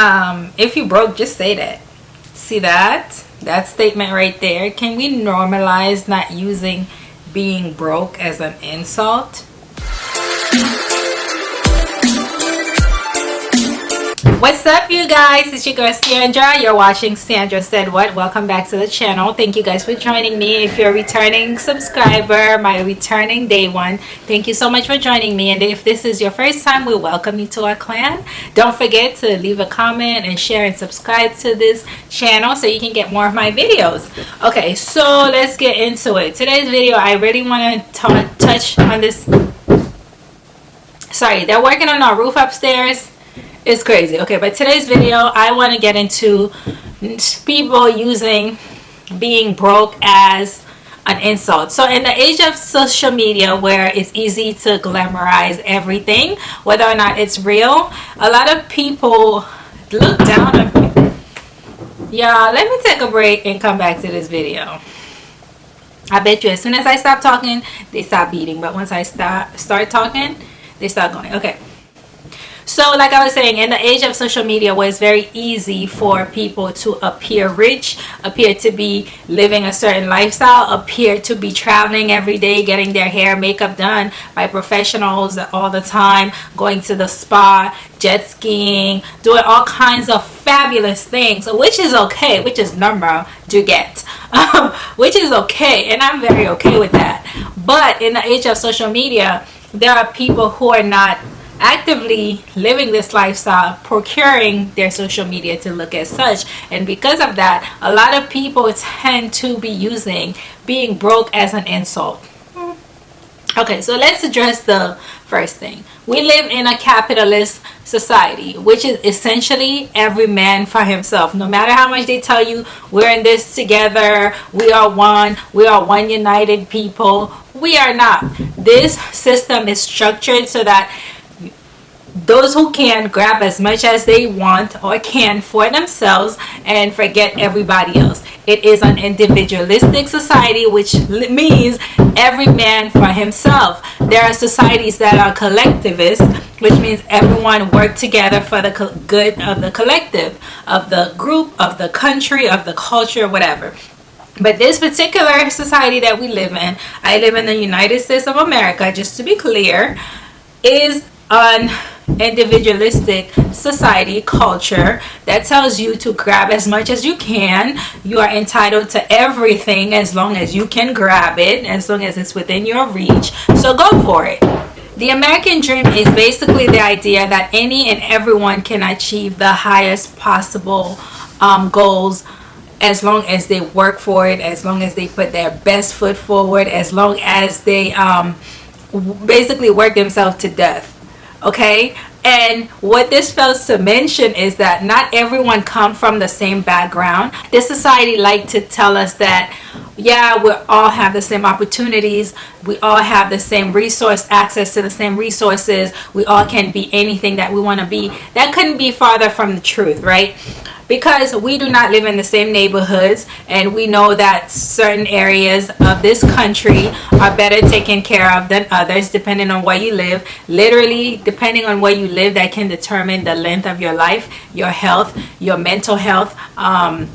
um, if you broke, just say that. See that? That statement right there. Can we normalize not using being broke as an insult? What's up you guys? It's your girl Sandra. You're watching Sandra Said What. Welcome back to the channel. Thank you guys for joining me. If you're a returning subscriber, my returning day one, thank you so much for joining me. And if this is your first time, we welcome you to our clan. Don't forget to leave a comment and share and subscribe to this channel so you can get more of my videos. Okay, so let's get into it. Today's video, I really want to touch on this. Sorry, they're working on our roof upstairs it's crazy. Okay but today's video i want to get into people using being broke as an insult. So in the age of social media where it's easy to glamorize everything whether or not it's real a lot of people look down on y'all let me take a break and come back to this video. I bet you as soon as i stop talking they stop beating but once i start start talking they start going. Okay so like i was saying in the age of social media where it's very easy for people to appear rich appear to be living a certain lifestyle appear to be traveling every day getting their hair makeup done by professionals all the time going to the spa jet skiing doing all kinds of fabulous things which is okay which is normal to get um, which is okay and i'm very okay with that. But in the age of social media there are people who are not actively living this lifestyle procuring their social media to look as such. And because of that a lot of people tend to be using being broke as an insult. Okay so let's address the first thing. We live in a capitalist society which is essentially every man for himself. No matter how much they tell you we're in this together we are one we are one united people we are not. This system is structured so that those who can grab as much as they want or can for themselves and forget everybody else. It is an individualistic society which means every man for himself. There are societies that are collectivist which means everyone work together for the good of the collective of the group of the country of the culture whatever. But this particular society that we live in i live in the united states of america just to be clear is an individualistic society culture that tells you to grab as much as you can. You are entitled to everything as long as you can grab it as long as it's within your reach. So go for it. The American dream is basically the idea that any and everyone can achieve the highest possible um, goals as long as they work for it, as long as they put their best foot forward, as long as they um, basically work themselves to death okay? And what this fails to mention is that not everyone come from the same background. This society like to tell us that yeah we all have the same opportunities. We all have the same resource access to the same resources. We all can be anything that we want to be. That couldn't be farther from the truth right because we do not live in the same neighborhoods and we know that certain areas of this country are better taken care of than others depending on where you live. Literally depending on where you live that can determine the length of your life your health your mental health um,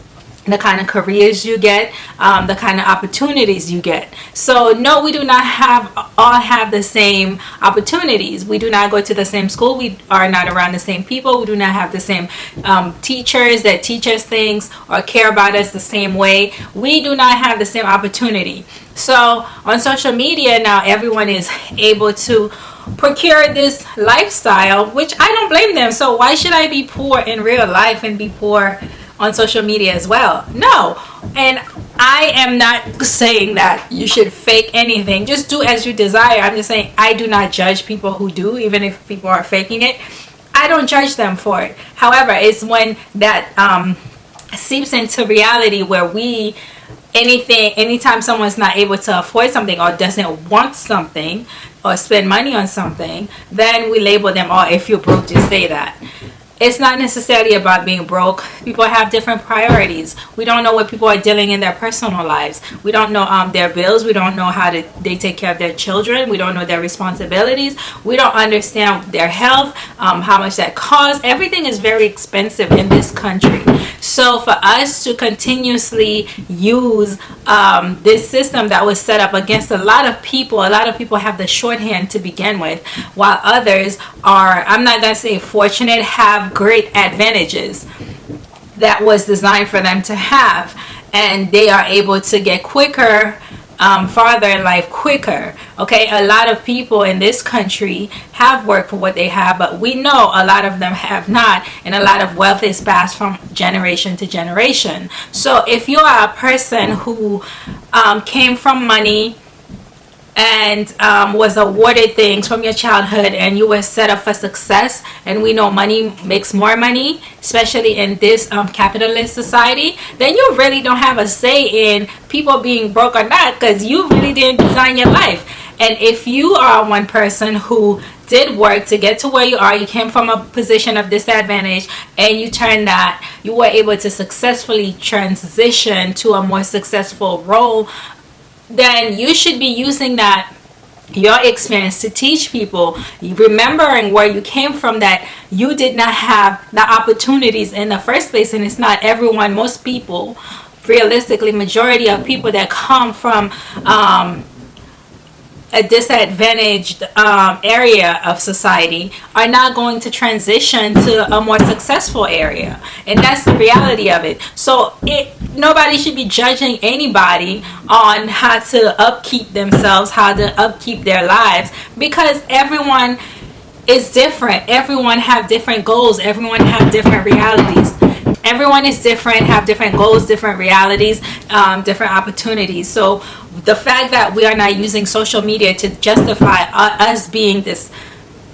the kind of careers you get um, the kind of opportunities you get. So no we do not have all have the same opportunities. We do not go to the same school. We are not around the same people. We do not have the same um, teachers that teach us things or care about us the same way. We do not have the same opportunity. So on social media now everyone is able to procure this lifestyle which I don't blame them. So why should I be poor in real life and be poor on social media as well. No. And i am not saying that you should fake anything. Just do as you desire. I'm just saying i do not judge people who do even if people are faking it. I don't judge them for it. However it's when that um seeps into reality where we anything anytime someone's not able to afford something or doesn't want something or spend money on something then we label them oh if you're broke just say that it's not necessarily about being broke. People have different priorities. We don't know what people are dealing in their personal lives. We don't know um, their bills. We don't know how to, they take care of their children. We don't know their responsibilities. We don't understand their health, um, how much that costs. Everything is very expensive in this country. So for us to continuously use um, this system that was set up against a lot of people, a lot of people have the shorthand to begin with, while others are, I'm not to say fortunate, have great advantages that was designed for them to have. And they are able to get quicker um, farther in life quicker. Okay, a lot of people in this country have worked for what they have, but we know a lot of them have not, and a lot of wealth is passed from generation to generation. So if you are a person who um, came from money, and um, was awarded things from your childhood and you were set up for success. And we know money makes more money especially in this um, capitalist society. Then you really don't have a say in people being broke or not because you really didn't design your life. And if you are one person who did work to get to where you are you came from a position of disadvantage and you turned that you were able to successfully transition to a more successful role then you should be using that your experience to teach people remembering where you came from that you did not have the opportunities in the first place and it's not everyone most people realistically majority of people that come from um, a disadvantaged um, area of society are not going to transition to a more successful area. And that's the reality of it. So it nobody should be judging anybody on how to upkeep themselves how to upkeep their lives because everyone is different. Everyone have different goals. Everyone have different realities. Everyone is different have different goals different realities um, different opportunities. So the fact that we are not using social media to justify us being this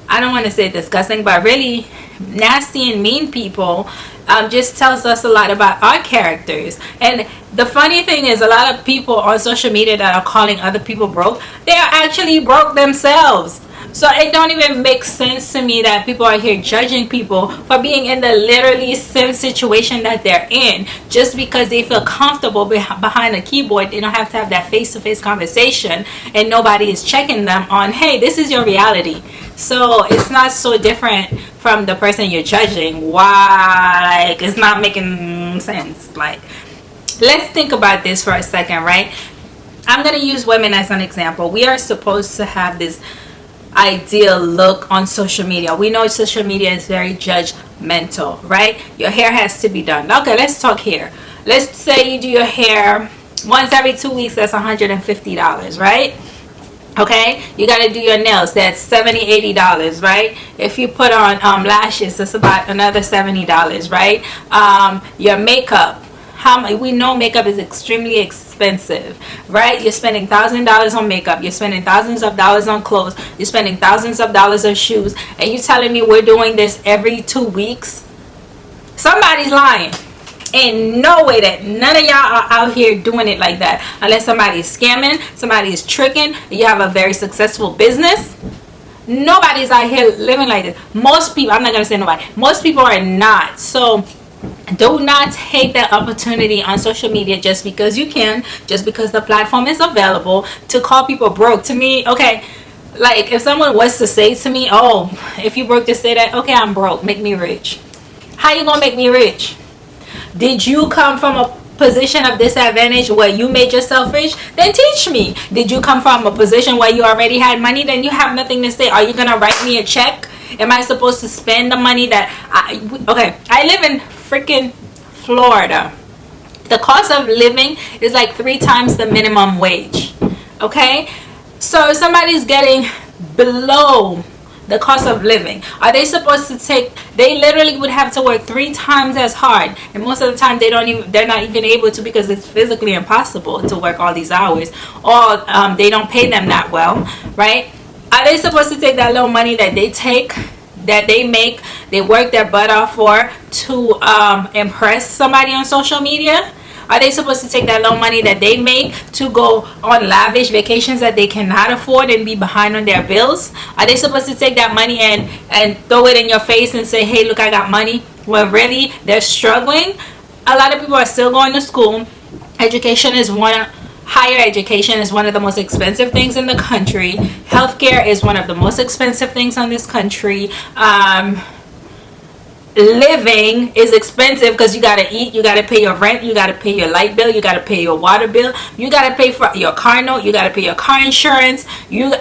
I don't want to say disgusting but really nasty and mean people um, just tells us a lot about our characters. And the funny thing is a lot of people on social media that are calling other people broke they are actually broke themselves so it don't even make sense to me that people are here judging people for being in the literally same situation that they're in just because they feel comfortable behind a keyboard. They don't have to have that face-to-face -face conversation and nobody is checking them on, hey, this is your reality. So it's not so different from the person you're judging. Why? Like, it's not making sense. Like, let's think about this for a second, right? I'm going to use women as an example. We are supposed to have this ideal look on social media. We know social media is very judgmental right? Your hair has to be done. Okay let's talk here let's say you do your hair once every two weeks that's 150 dollars right? Okay you got to do your nails that's 70 80 dollars right? If you put on um, lashes that's about another 70 dollars right? Um, your makeup how we know makeup is extremely expensive right? You're spending thousand dollars on makeup you're spending thousands of dollars on clothes you're spending thousands of dollars on shoes and you're telling me we're doing this every two weeks? Somebody's lying. In no way that none of y'all are out here doing it like that unless somebody is scamming somebody is tricking you have a very successful business. Nobody's out here living like this. Most people i'm not gonna say nobody. Most people are not. So do not take that opportunity on social media just because you can just because the platform is available to call people broke. To me okay like if someone was to say to me oh if you broke to say that okay i'm broke. Make me rich. How you gonna make me rich? Did you come from a position of disadvantage where you made yourself rich? Then teach me. Did you come from a position where you already had money? Then you have nothing to say. Are you gonna write me a check am i supposed to spend the money that i okay i live in freaking Florida. The cost of living is like three times the minimum wage. Okay? So if somebody's getting below the cost of living are they supposed to take they literally would have to work three times as hard and most of the time they don't even they're not even able to because it's physically impossible to work all these hours or um, they don't pay them that well right are they supposed to take that little money that they take that they make they work their butt off for to um, impress somebody on social media Are they supposed to take that little money that they make to go on lavish vacations that they cannot afford and be behind on their bills? Are they supposed to take that money and, and throw it in your face and say, hey, look, I got money? When really they're struggling? A lot of people are still going to school. Education is one higher education is one of the most expensive things in the country. Healthcare is one of the most expensive things on this country. Um, living is expensive because you got to eat you got to pay your rent you got to pay your light bill you got to pay your water bill you got to pay for your car note you got to pay your car insurance you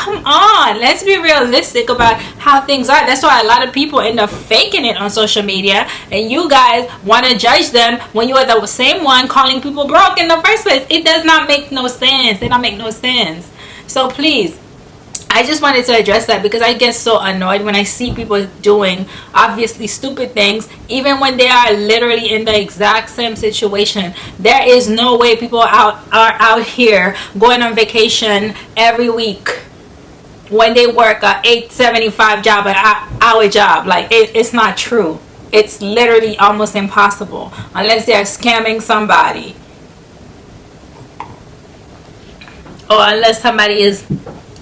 come on let's be realistic about how things are. That's why a lot of people end up faking it on social media and you guys want to judge them when you are the same one calling people broke in the first place. It does not make no sense. It don't make no sense. So please I just wanted to address that because I get so annoyed when I see people doing obviously stupid things even when they are literally in the exact same situation. There is no way people out are out here going on vacation every week when they work a 875 job an hour job like it, it's not true. It's literally almost impossible unless they're scamming somebody. Or unless somebody is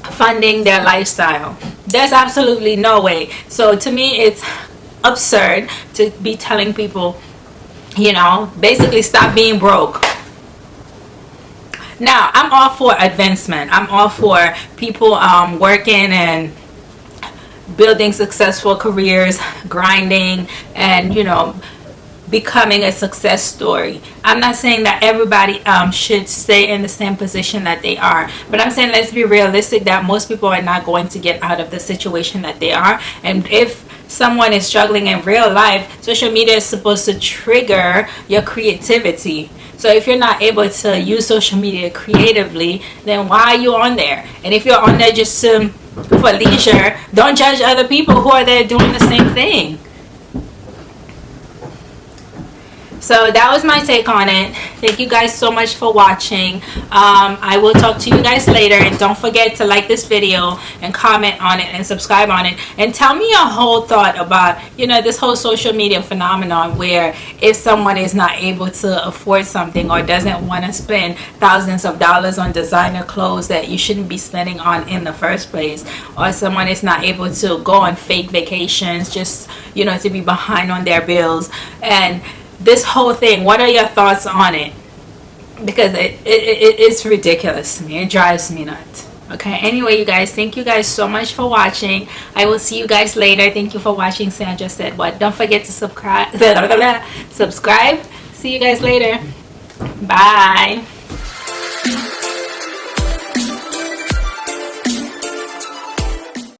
funding their lifestyle. There's absolutely no way. So to me it's absurd to be telling people you know basically stop being broke now i'm all for advancement i'm all for people um, working and building successful careers grinding and you know becoming a success story. I'm not saying that everybody um, should stay in the same position that they are, but I'm saying let's be realistic that most people are not going to get out of the situation that they are. And if someone is struggling in real life, social media is supposed to trigger your creativity. So if you're not able to use social media creatively, then why are you on there? And if you're on there just to, for leisure, don't judge other people who are there doing the same thing. So that was my take on it. Thank you guys so much for watching. Um, i will talk to you guys later and don't forget to like this video and comment on it and subscribe on it. And tell me your whole thought about you know this whole social media phenomenon where if someone is not able to afford something or doesn't want to spend thousands of dollars on designer clothes that you shouldn't be spending on in the first place or someone is not able to go on fake vacations just you know to be behind on their bills and this whole thing what are your thoughts on it? Because it, it, it it's ridiculous to me. It drives me nuts. Okay? Anyway you guys thank you guys so much for watching. I will see you guys later. Thank you for watching sandra said what. Don't forget to subscribe subscribe. See you guys later. Bye